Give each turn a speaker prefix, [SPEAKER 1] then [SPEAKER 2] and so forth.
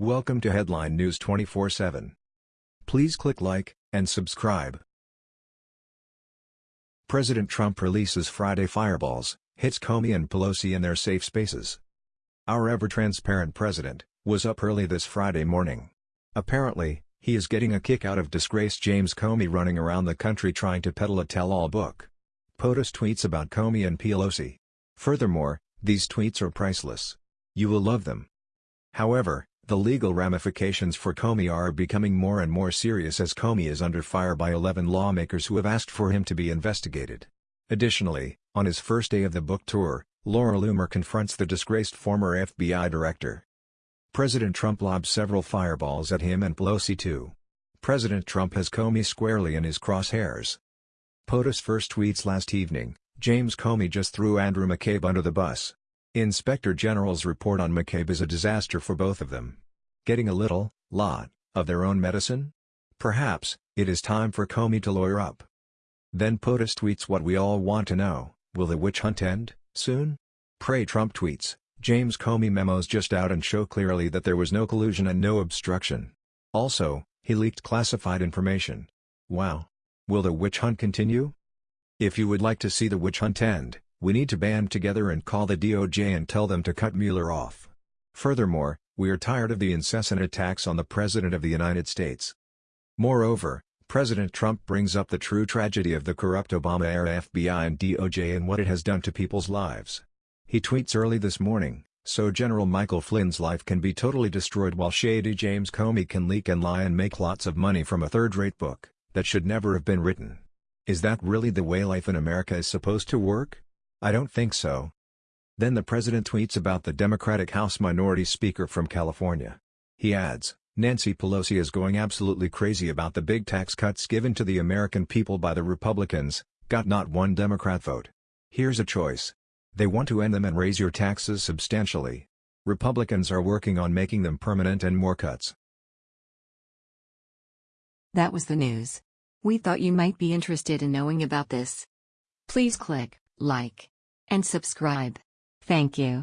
[SPEAKER 1] Welcome to Headline News 24/7. Please click like and subscribe. President Trump releases Friday fireballs, hits Comey and Pelosi in their safe spaces. Our ever-transparent president was up early this Friday morning. Apparently, he is getting a kick out of disgraced James Comey running around the country trying to peddle a tell-all book. POTUS tweets about Comey and Pelosi. Furthermore, these tweets are priceless. You will love them. However, the legal ramifications for Comey are becoming more and more serious as Comey is under fire by 11 lawmakers who have asked for him to be investigated. Additionally, on his first day of the book tour, Laura Loomer confronts the disgraced former FBI director. President Trump lobs several fireballs at him and Pelosi too. President Trump has Comey squarely in his crosshairs. POTUS first tweets last evening, James Comey just threw Andrew McCabe under the bus. Inspector General's report on McCabe is a disaster for both of them. Getting a little, lot, of their own medicine? Perhaps, it is time for Comey to lawyer up. Then POTUS tweets what we all want to know, will the witch hunt end, soon? Pray Trump tweets, James Comey memos just out and show clearly that there was no collusion and no obstruction. Also, he leaked classified information. Wow. Will the witch hunt continue? If you would like to see the witch hunt end, we need to band together and call the DOJ and tell them to cut Mueller off. Furthermore, we are tired of the incessant attacks on the President of the United States. Moreover, President Trump brings up the true tragedy of the corrupt Obama-era FBI and DOJ and what it has done to people's lives. He tweets early this morning, so General Michael Flynn's life can be totally destroyed while shady James Comey can leak and lie and make lots of money from a third-rate book, that should never have been written. Is that really the way life in America is supposed to work? I don't think so. Then the president tweets about the Democratic House Minority Speaker from California. He adds, Nancy Pelosi is going absolutely crazy about the big tax cuts given to the American people by the Republicans, got not one Democrat vote. Here's a choice. They want to end them and raise your taxes substantially. Republicans are working on making them permanent and more cuts.
[SPEAKER 2] That was the news. We thought you might be interested in knowing about this. Please click like, and subscribe. Thank you.